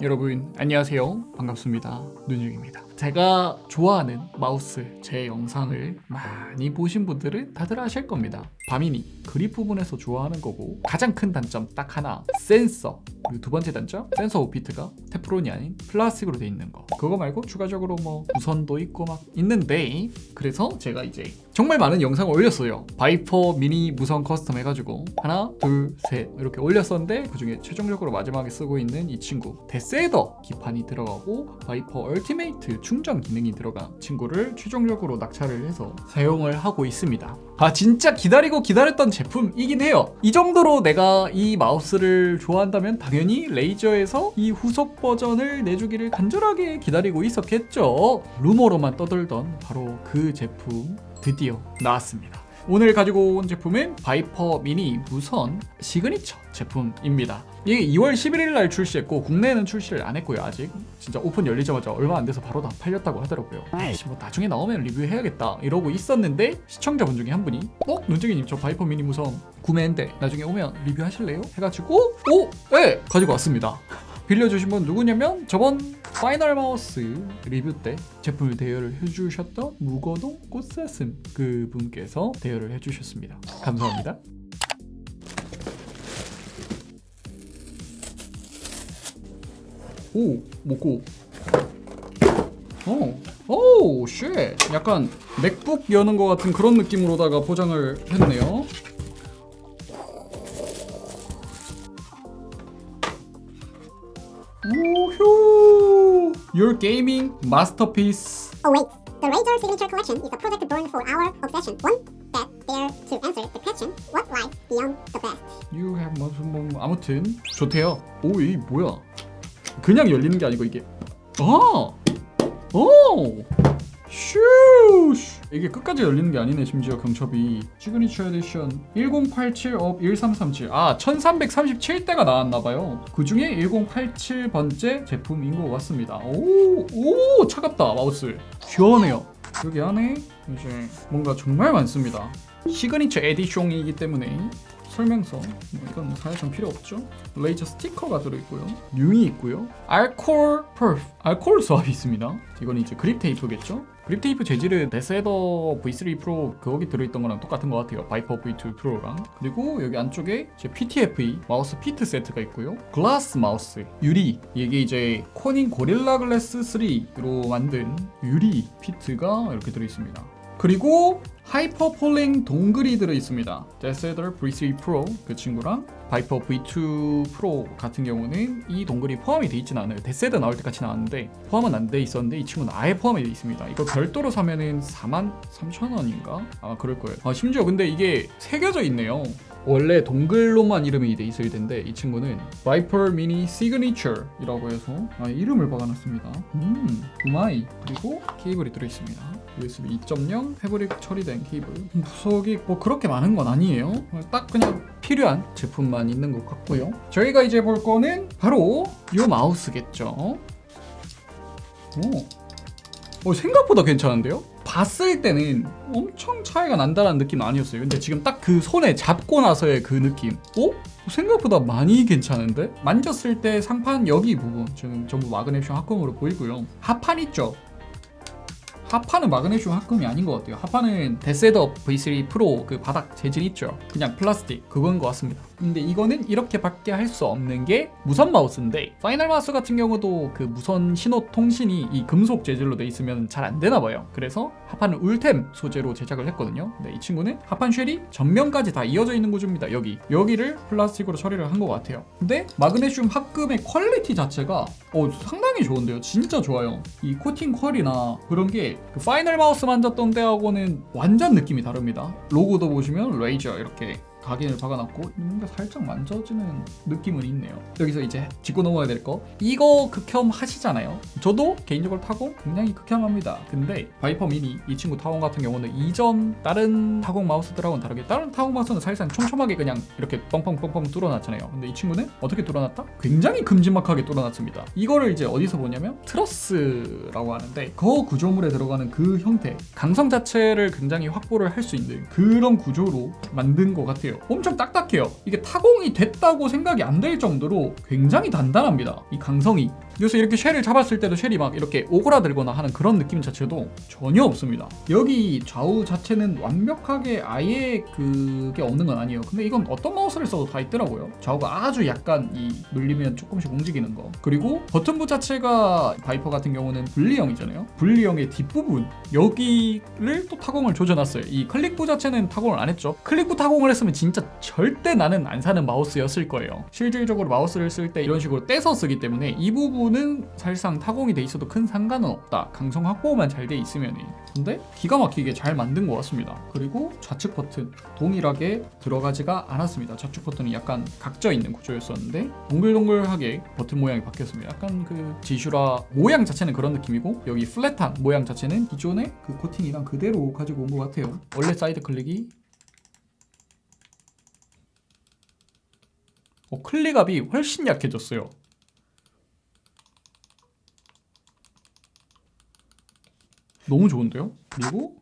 여러분 안녕하세요. 반갑습니다. 눈쟁입니다. 제가 좋아하는 마우스 제 영상을 많이 보신 분들은 다들 아실 겁니다 바미니 그립 부분에서 좋아하는 거고 가장 큰 단점 딱 하나 센서. 그리고 두 번째 단점 센서 오 feet가 테프론이 아닌 플라스틱으로 돼 있는 거. 그거 말고 추가적으로 뭐 무선도 있고 막 있는데 그래서 제가 이제 정말 많은 영상을 올렸어요. 바이퍼 미니 무선 custom 해가지고 하나 둘 셋 이렇게 올렸었는데 그 중에 최종적으로 마지막에 쓰고 있는 이 친구 데스애더 기판이 들어가고 바이퍼 얼티메이트 충전 기능이 들어간 친구를 최종적으로 낙찰을 해서 사용을 하고 있습니다. 아 진짜 기다리고 기다렸던 제품이긴 해요. 이 정도로 내가 이 마우스를 좋아한다면 당연히 레이저에서 이 후속 버전을 내주기를 간절하게 기다리고 있었겠죠. 루머로만 떠들던 바로 그 제품 드디어 나왔습니다 오늘 가지고 온 제품은 바이퍼 미니 무선 시그니처 제품입니다 이게 2월 11일 날 출시했고 국내에는 출시를 안 했고요 아직 진짜 오픈 열리자마자 얼마 안 돼서 바로 다 팔렸다고 하더라고요 아이씨 뭐 나중에 나오면 리뷰해야겠다 이러고 있었는데 시청자분 중에 한 분이 어? 눈쟁이님 저 바이퍼 미니 무선 구매했는데 나중에 오면 리뷰하실래요? 해가지고 오! 네! 가지고 왔습니다 빌려주신 분 누구냐면 저번 파이널 마우스 리뷰 때 제품을 대여를 해주셨던 무거동 꽃사슴 그 분께서 대여를 해주셨습니다. 감사합니다. 오, 먹고. 어, 오, 쉣. 약간 맥북 여는 것 같은 그런 느낌으로다가 포장을 했네요. Gaming masterpiece. Oh wait, the Razor Signature Collection is a project born for our obsession. One that dare to answer the question, what lies beyond the best? You have 무슨 뭐 아무튼 좋대요. 오, 이 뭐야? 그냥 열리는 게 아니고 이게 아, 오, 슈. 이게 끝까지 열리는 게 아니네 심지어 경첩이. signature edition 1087 of 1337아 1337대가 나왔나봐요. 그 중에 1087번째 제품인 것 같습니다. 오, 오 차갑다 마우스. 시원해요. 여기 안에 이제 뭔가 정말 많습니다. signature edition이기 때문에 설명서 뭐 이건 뭐 사실상 필요 없죠. Razer 스티커가 들어있고요. 융이 있고요. 알콜 퍼프 알콜 swab이 있습니다. 이건 이제 그립 테이프겠죠 그립 테이프 재질은 DeathAdder V3 Pro 거기 들어있던 거랑 똑같은 것 같아요. Viper V2 Pro랑. 그리고 여기 안쪽에 이제 PTFE 마우스 feet 세트가 있고요. 글라스 마우스 유리. 이게 이제 Corning Gorilla Glass 3로 만든 유리 feet가 이렇게 들어있습니다 그리고 HyperPolling dongle이 들어있습니다. DeathAdder V3 Pro 그 친구랑 Viper V2 Pro 같은 경우는 이 dongle이 포함이 돼 있진 않아요. 데세더 나올 때 같이 나왔는데 포함은 안 돼 있었는데 이 친구는 아예 포함이 돼 있습니다. 이거 별도로 사면은 4만 3천 원인가? 아마 그럴 거예요. 아 심지어 근데 이게 새겨져 있네요 원래 dongle로만 이름이 돼 있을 텐데 이 친구는 Viper Mini Signature 이라고 해서 아, 이름을 박아놨습니다. 음 うまい. 그리고 케이블이 들어있습니다. USB 2.0 fabric 처리된 케이블. 부속이 뭐 그렇게 많은 건 아니에요. 딱 그냥 필요한 제품만 있는 것 같고요. 저희가 이제 볼 거는 바로 이 마우스겠죠? 오. 어, 생각보다 괜찮은데요? 봤을 때는 엄청 차이가 난다는 느낌은 아니었어요 근데 지금 딱 그 손에 잡고 나서의 그 느낌 어? 생각보다 많이 괜찮은데? 만졌을 때 상판 여기 부분 지금 전부 마그네슘 합금으로 보이고요 하판 있죠? 하판은 마그네슘 합금이 아닌 것 같아요 하판은 DeathAdder V3 Pro 그 바닥 재질 있죠 그냥 플라스틱 그건 것 같습니다 근데 이거는 이렇게밖에 할 수 없는 게 무선 마우스인데 Finalmouse 같은 경우도 그 무선 신호 통신이 이 금속 재질로 돼 있으면 잘 안 되나 봐요. 그래서 하판은 Ultem 소재로 제작을 했거든요. 근데 이 친구는 하판 shell이 전면까지 다 이어져 있는 구조입니다 여기. 여기를 플라스틱으로 처리를 한 것 같아요. 근데 마그네슘 합금의 quality 자체가 어, 상당히 좋은데요? 진짜 좋아요. 이 코팅 퀄이나 그런 게 그 Finalmouse 만졌던 때하고는 완전 느낌이 다릅니다. 로고도 보시면 Razer 이렇게 각인을 박아놨고 뭔가 살짝 만져지는 느낌은 있네요. 여기서 이제 짚고 넘어가야 될 거. 이거 극혐 하시잖아요. 저도 개인적으로 타공 굉장히 극혐합니다. 근데 Viper Mini 이 친구 타공 같은 경우는 이전 다른 타공 마우스들하고는 다르게 다른 타공 마우스는 사실상 촘촘하게 그냥 이렇게 뻥뻥뻥뻥 뚫어놨잖아요. 근데 이 친구는 어떻게 뚫어놨다? 굉장히 큼지막하게 뚫어놨습니다. 이거를 이제 어디서 보냐면 트러스라고 하는데 그 구조물에 들어가는 그 형태 강성 자체를 굉장히 확보를 할 수 있는 그런 구조로 만든 것 같아요 딱딱해요. 엄청 딱딱해요. 이게 타공이 됐다고 생각이 안 될 정도로 굉장히 단단합니다. 이 강성이. 그래서 이렇게 shell을 잡았을 때도 shell이 막 이렇게 오그라들거나 하는 그런 느낌 자체도 전혀 없습니다. 여기 좌우 자체는 완벽하게 아예 그게 없는 건 아니에요. 근데 이건 어떤 마우스를 써도 다 있더라고요. 좌우가 아주 약간 이 눌리면 조금씩 움직이는 거. 그리고 버튼부 자체가 Viper 같은 경우는 분리형이잖아요. 분리형의 뒷부분 여기를 또 타공을 조져놨어요. 이 클릭부 자체는 타공을 안 했죠. 클릭부 타공을 했으면 진짜 절대 나는 안 사는 마우스였을 거예요. 실질적으로 마우스를 쓸 때 이런 식으로 떼서 쓰기 때문에 이 부분은 사실상 타공이 돼 있어도 큰 상관은 없다. 강성 확보만 잘 돼 있으면 근데 기가 막히게 잘 만든 것 같습니다. 그리고 좌측 버튼 동일하게 들어가지가 않았습니다. 좌측 버튼이 약간 각져 있는 구조였었는데 동글동글하게 버튼 모양이 바뀌었습니다. 약간 그 지슈라 모양 자체는 그런 느낌이고 여기 flat한 모양 자체는 기존의 그 코팅이랑 그대로 가지고 온 것 같아요. 원래 사이드 클릭이 어, 클릭압이 훨씬 약해졌어요. 너무 좋은데요? 그리고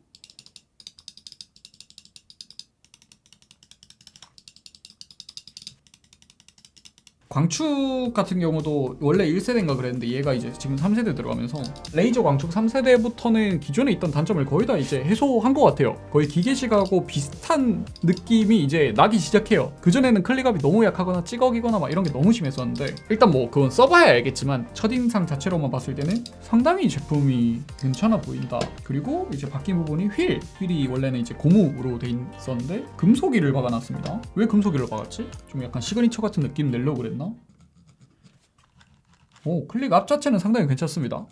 광축 같은 경우도 원래 1세대인가 그랬는데 얘가 이제 지금 3세대 들어가면서 레이저 광축 3세대부터는 기존에 있던 단점을 거의 다 이제 해소한 것 같아요. 거의 기계식하고 비슷한 느낌이 이제 나기 시작해요. 그전에는 클릭압이 너무 약하거나 찌걱이거나 막 이런 게 너무 심했었는데 일단 뭐 그건 써봐야 알겠지만 첫인상 자체로만 봤을 때는 상당히 제품이 괜찮아 보인다. 그리고 이제 바뀐 부분이 휠. 휠이 원래는 이제 고무로 돼 있었는데 금속이를 박아놨습니다. 왜 금속이를 박았지? 좀 약간 시그니처 같은 느낌 내려고 그랬나? 오 클릭압 자체는 상당히 괜찮습니다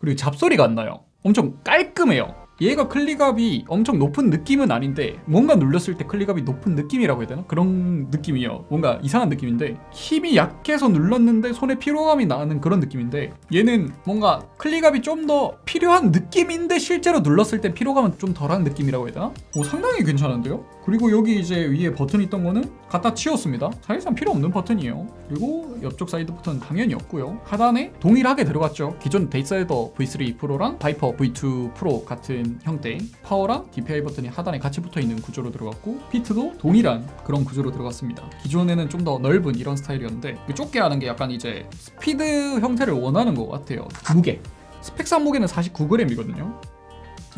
그리고 잡소리가 안 나요 엄청 깔끔해요 얘가 클릭압이 엄청 높은 느낌은 아닌데 뭔가 눌렀을 때 클릭압이 높은 느낌이라고 해야 되나? 그런 느낌이에요 뭔가 이상한 느낌인데 힘이 약해서 눌렀는데 손에 피로감이 나는 그런 느낌인데 얘는 뭔가 클릭압이 좀 더 필요한 느낌인데 실제로 눌렀을 때 피로감은 좀 덜한 느낌이라고 해야 되나? 오 상당히 괜찮은데요? 그리고 여기 이제 위에 버튼 있던 거는 갖다 치웠습니다. 사실상 필요 없는 버튼이에요. 그리고 옆쪽 사이드 버튼은 당연히 없고요. 하단에 동일하게 들어갔죠. 기존 데이사이더 V3 프로랑 Viper V2 Pro 같은 형태. 파워랑 DPI 버튼이 하단에 같이 붙어 있는 구조로 들어갔고 feet도 동일한 그런 구조로 들어갔습니다. 기존에는 좀 더 넓은 이런 스타일이었는데 그 좁게 하는 게 약간 이제 스피드 형태를 원하는 것 같아요. 무게 스펙상 무게는 49g이거든요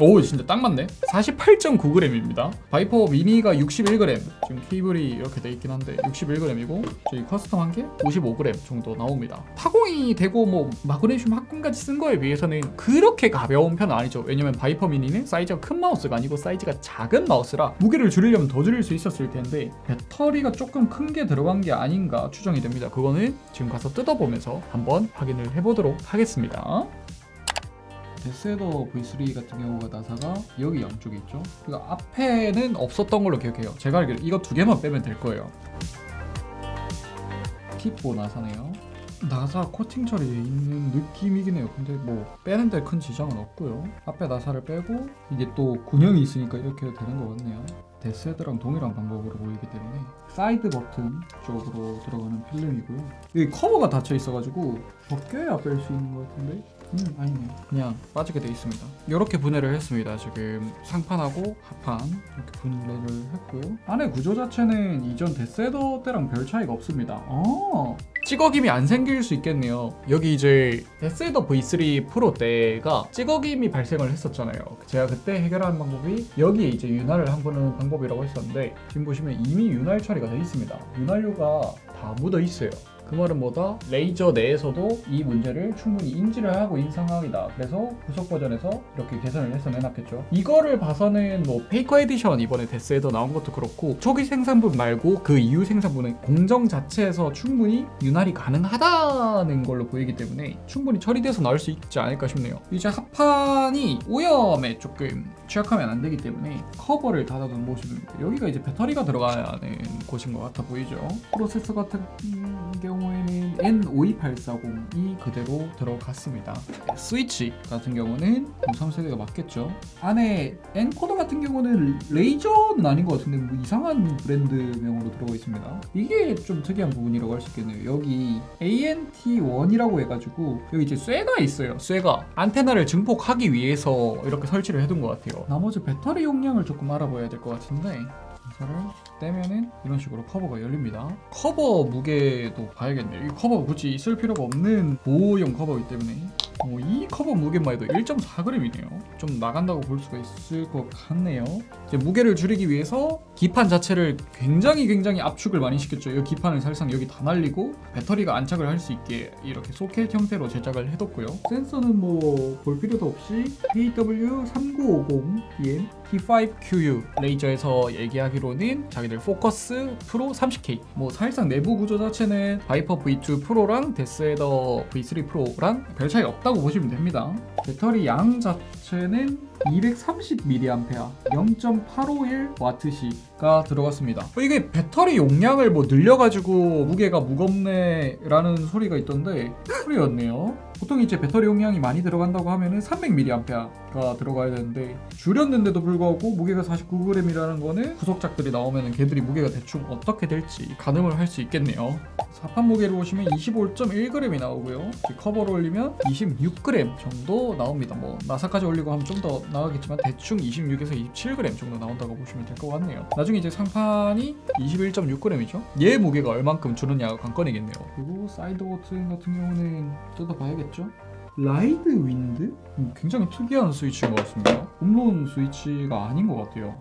오 진짜 딱 맞네. 48.9g입니다. Viper Mini가 61g 지금 케이블이 이렇게 돼 있긴 한데 61g이고 저희 custom 한 게 55g 정도 나옵니다. 타공이 되고 뭐 마그네슘 합금까지 쓴 거에 비해서는 그렇게 가벼운 편은 아니죠. 왜냐면 Viper Mini는 사이즈가 큰 마우스가 아니고 사이즈가 작은 마우스라 무게를 줄이려면 더 줄일 수 있었을 텐데 배터리가 조금 큰 게 들어간 게 아닌가 추정이 됩니다. 그거는 지금 가서 뜯어보면서 한번 확인을 해보도록 하겠습니다 데스헤더 V3 같은 경우가 나사가 여기 양쪽에 있죠. 그리고 앞에는 없었던 걸로 기억해요. 제가 알기로 이거 두 개만 빼면 될 거예요. 킵보 나사네요. 나사 코팅 처리돼 있는 느낌이긴 해요. 근데 뭐 빼는데 큰 지장은 없고요. 앞에 나사를 빼고 이게 또 군형이 있으니까 이렇게 되는 것 같네요. DeathAdder랑 동일한 방법으로 보이기 때문에 사이드 버튼 쪽으로 들어가는 필름이고요. 여기 커버가 닫혀 있어가지고 벗겨야 뺄 수 있는 것 같은데 음 아니네. 그냥 빠지게 돼 있습니다. 이렇게 분해를 했습니다 지금. 상판하고 하판. 이렇게 분해를 했고요. 안에 구조 자체는 이전 데스헤더 때랑 별 차이가 없습니다. 어. 찌걱임이 안 생길 수 있겠네요. 여기 이제 DeathAdder V3 Pro 때가 찌걱임이 발생을 했었잖아요. 제가 그때 해결하는 방법이 여기에 이제 윤활을 한 거는 방법이라고 했었는데 지금 보시면 이미 윤활 처리가 돼 있습니다. 윤활유가 다 묻어 있어요 그 말은 뭐다? Razer 내에서도 이 문제를 충분히 인지를 하고 상황이다. 그래서 후속 버전에서 이렇게 개선을 해서 내놨겠죠. 이거를 봐서는 뭐 페이커 에디션 이번에 데스에더 나온 것도 그렇고 초기 생산분 말고 그 이후 생산분은 공정 자체에서 충분히 윤활이 가능하다는 걸로 보이기 때문에 충분히 처리돼서 나올 수 있지 않을까 싶네요. 이제 기판이 오염에 조금 취약하면 안 되기 때문에 커버를 닫아둔 모습입니다. 여기가 이제 배터리가 들어가는 곳인 것 같아 보이죠. 프로세서 같은 경 우에는 N52840이 그대로 들어갔습니다. 스위치 같은 경우는 03세대가 맞겠죠. 안에 엔코더 같은 경우는 레이저는 아닌 것 같은데 뭐 이상한 브랜드명으로 들어가 있습니다. 이게 좀 특이한 부분이라고 할 수 있겠네요. 여기 ANT1이라고 해가지고 여기 이제 쇠가 있어요. 쇠가 안테나를 증폭하기 위해서 이렇게 설치를 해둔 것 같아요. 나머지 배터리 용량을 조금 알아봐야 될 것 같은데 이거를 떼면은 이런 식으로 커버가 열립니다. 커버 무게도 봐야겠네요. 이 커버가 굳이 있을 필요가 없는 보호용 커버이기 때문에 어, 이 커버 무게만 해도 1.4g이네요. 좀 나간다고 볼 수가 있을 것 같네요. 이제 무게를 줄이기 위해서 기판 자체를 굉장히 굉장히 압축을 많이 시켰죠. 이 기판을 사실상 여기 다 날리고 배터리가 안착을 할 수 있게 이렇게 소켓 형태로 제작을 해뒀고요. 센서는 뭐 볼 필요도 없이 AW3950DM T5QU 레이저에서 얘기하기로는 자기들 Focus Pro 30K 뭐 사실상 내부 구조 자체는 Viper V2 Pro랑 데스헤더 V3 프로랑 별 차이 없다고 보시면 됩니다. 배터리 양 자체는 230mAh 0.851Wh가 들어갔습니다 어, 이게 배터리 용량을 뭐 늘려가지고 무게가 무겁네 라는 소리가 있던데 소리였네요 보통 이제 배터리 용량이 많이 들어간다고 하면은 300mAh가 들어가야 되는데 줄였는데도 불구하고 무게가 49g이라는 거는 후속작들이 나오면은 걔들이 무게가 대충 어떻게 될지 가늠을 할 수 있겠네요. 하판 무게를 보시면 25.1g이 나오고요. 커버를 올리면 26g 정도 나옵니다. 뭐 나사까지 올리고 하면 좀더 나가겠지만 대충 26에서 27g 정도 나온다고 보시면 될 것 같네요. 나중에 이제 상판이 21.6g이죠. 얘 무게가 얼만큼 줄었냐가 관건이겠네요. 그리고 사이드 버튼 같은 경우는 뜯어봐야겠죠. 라이드 윈드? 음, 굉장히 특이한 스위치인 것 같습니다. Omron 스위치가 아닌 것 같아요.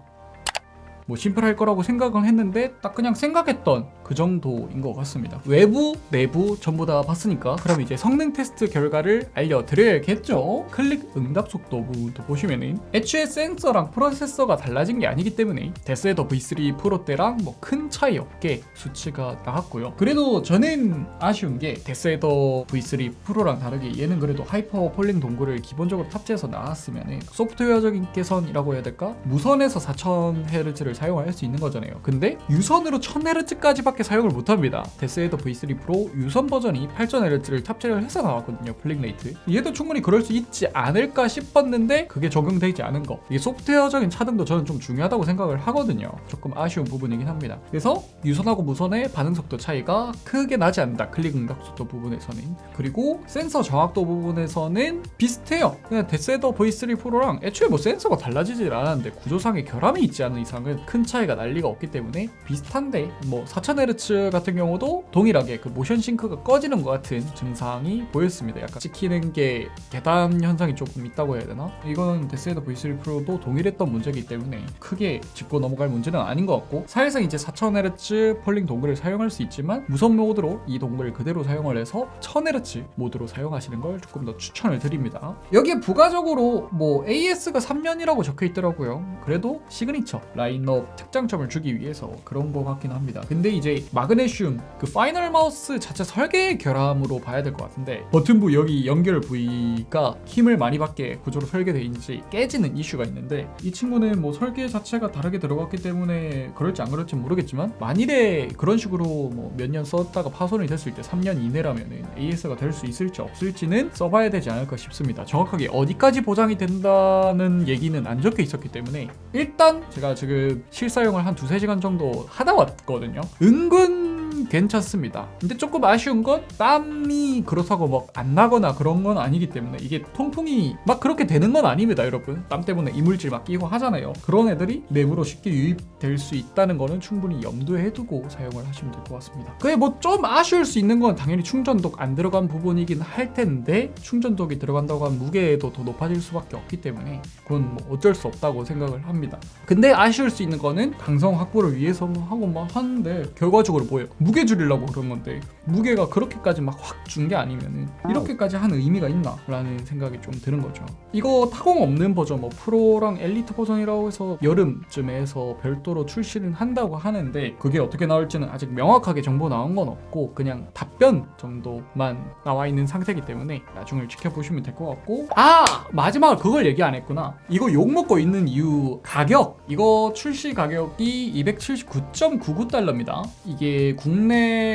뭐 심플할 거라고 생각은 했는데 딱 그냥 생각했던 그 정도인 것 같습니다. 외부, 내부 전부 다 봤으니까 그럼 이제 성능 테스트 결과를 알려드려야겠죠. 클릭 응답 속도 부분도 보시면은 애초에 센서랑 프로세서가 달라진 게 아니기 때문에 DeathAdder V3 Pro 때랑 뭐 큰 차이 없게 수치가 나왔고요. 그래도 저는 아쉬운 게 데스헤더 V3 프로랑 다르게 얘는 그래도 HyperPolling dongle을 기본적으로 탑재해서 나왔으면은 소프트웨어적인 개선이라고 해야 될까? 무선에서 4000Hz를 사용할 수 있는 거잖아요. 근데 유선으로 1000Hz까지 밖에 사용을 못합니다. DeathAdder V3 Pro 유선 버전이 8000Hz를 탑재를 해서 나왔거든요. polling rate. 얘도 충분히 그럴 수 있지 않을까 싶었는데 그게 적용되지 않은 거. 이게 소프트웨어적인 차등도 저는 좀 중요하다고 생각을 하거든요. 조금 아쉬운 부분이긴 합니다. 그래서 유선하고 무선의 반응 속도 차이가 크게 나지 않는다. 클릭 응답 속도 부분에서는. 그리고 센서 정확도 부분에서는 비슷해요. 그냥 데스헤더 V3 프로랑 애초에 뭐 센서가 달라지질 않았는데 구조상의 결함이 있지 않은 이상은 큰 차이가 날 리가 없기 때문에 비슷한데 뭐 4000Hz 같은 경우도 동일하게 그 motion sync가 꺼지는 것 같은 증상이 보였습니다. 약간 찍히는 게 계단 현상이 조금 있다고 해야 되나? 이건 데스헤더 V3 프로도 동일했던 문제이기 때문에 크게 짚고 넘어갈 문제는 아닌 것 같고 사실상 이제 4000Hz polling dongle을 사용할 수 있지만 무선 모드로 이 dongle을 그대로 사용을 해서 1000Hz 모드로 사용하시는 걸 조금 더 추천을 드립니다. 여기에 부가적으로 뭐 AS가 3년이라고 적혀 있더라고요. 그래도 signature라 특장점을 주기 위해서 그런 것 같긴 합니다. 근데 이제 마그네슘 그 Finalmouse 자체 설계 결함으로 봐야 될 것 같은데 버튼부 여기 연결 부위가 힘을 많이 받게 구조로 설계되어 있는지 깨지는 이슈가 있는데 이 친구는 뭐 설계 자체가 다르게 들어갔기 때문에 그럴지 안 그럴지 모르겠지만 만일에 그런 식으로 뭐 몇 년 썼다가 파손이 됐을 때 3년 이내라면 AS가 될 수 있을지 없을지는 써봐야 되지 않을까 싶습니다. 정확하게 어디까지 보장이 된다는 얘기는 안 적혀 있었기 때문에 일단 제가 지금 실사용을 한 두세 시간 정도 하다 왔거든요. 은근 괜찮습니다. 근데 조금 아쉬운 건 땀이 그렇다고 막 안 나거나 그런 건 아니기 때문에 이게 통풍이 막 그렇게 되는 건 아닙니다, 여러분. 땀 때문에 이물질 막 끼고 하잖아요. 그런 애들이 내부로 쉽게 유입될 수 있다는 거는 충분히 염두에 두고 사용을 하시면 될 것 같습니다. 그게 뭐 좀 아쉬울 수 있는 건 당연히 충전독 안 들어간 부분이긴 할 텐데 충전독이 들어간다고 하면 무게도 더 높아질 수밖에 없기 때문에 그건 뭐 어쩔 수 없다고 생각을 합니다. 근데 아쉬울 수 있는 거는 강성 확보를 위해서 뭐 하고 막 하는데 결과적으로 뭐예요? 무게 줄이려고 그런 건데 무게가 그렇게까지 막 확 준 게 아니면은 이렇게까지 하는 의미가 있나? 라는 생각이 좀 드는 거죠. 이거 타공 없는 버전 뭐 프로랑 엘리트 버전이라고 해서 여름쯤에 해서 별도로 출시는 한다고 하는데 그게 어떻게 나올지는 아직 명확하게 정보 나온 건 없고 그냥 답변 정도만 나와 있는 상태이기 때문에 나중을 지켜보시면 될 것 같고 아 마지막으로 그걸 얘기 안 했구나 이거 욕 먹고 있는 이유 가격 이거 출시 가격이 279.99달러입니다 이게 국내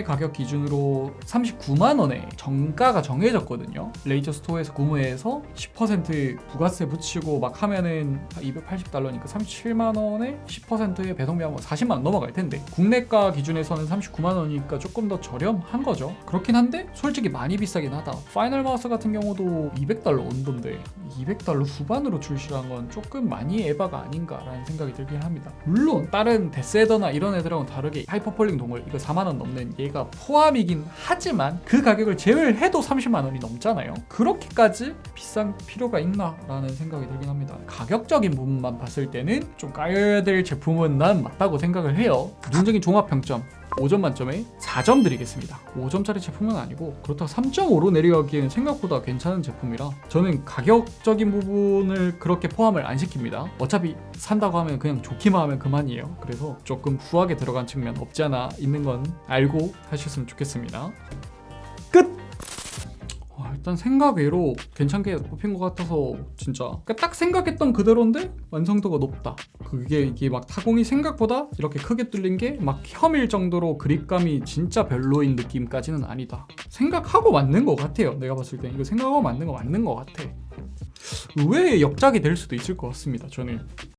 가격 기준으로 39만 원에 정가가 정해졌거든요. 레이저 스토어에서 구매해서 10% 부가세 붙이고 막 하면은 280달러니까 37만 원에 10%의 배송비하면 40만 원 넘어갈 텐데 국내가 기준에서는 39만 원이니까 조금 더 저렴한 거죠. 그렇긴 한데 솔직히 많이 비싸긴 하다. Finalmouse 같은 경우도 200달러 정도인데 200달러 후반으로 출시한 건 조금 많이 에바가 아닌가라는 생각이 들긴 합니다. 물론 다른 데스헤더나 이런 애들하고는 다르게 HyperPolling dongle 이거 4만 원 넘는 얘가 포함이긴 하지만 그 가격을 제외해도 30만 원이 넘잖아요. 그렇게까지 비쌀 필요가 있나 라는 생각이 들긴 합니다. 가격적인 부분만 봤을 때는 좀 까여야 될 제품은 난 맞다고 생각을 해요. 눈적인 종합 평점 5점 만점에 4점 드리겠습니다. 5점짜리 제품은 아니고 그렇다고 3.5로 내려가기에는 생각보다 괜찮은 제품이라 저는 가격적인 부분을 그렇게 포함을 안 시킵니다. 어차피 산다고 하면 그냥 좋기만 하면 그만이에요. 그래서 조금 후하게 들어간 측면 없지 않아 있는 건 알고 하셨으면 좋겠습니다. 일단 생각 외로 괜찮게 뽑힌 것 같아서 진짜 그러니까 딱 생각했던 그대로인데 완성도가 높다. 그게 이게 막 타공이 생각보다 이렇게 크게 뚫린 게 막 혐일 정도로 그립감이 진짜 별로인 느낌까지는 아니다. 생각하고 맞는 것 같아요. 내가 봤을 때 이거 생각하고 맞는 거 맞는 것 같아. 의외의 역작이 될 수도 있을 것 같습니다 저는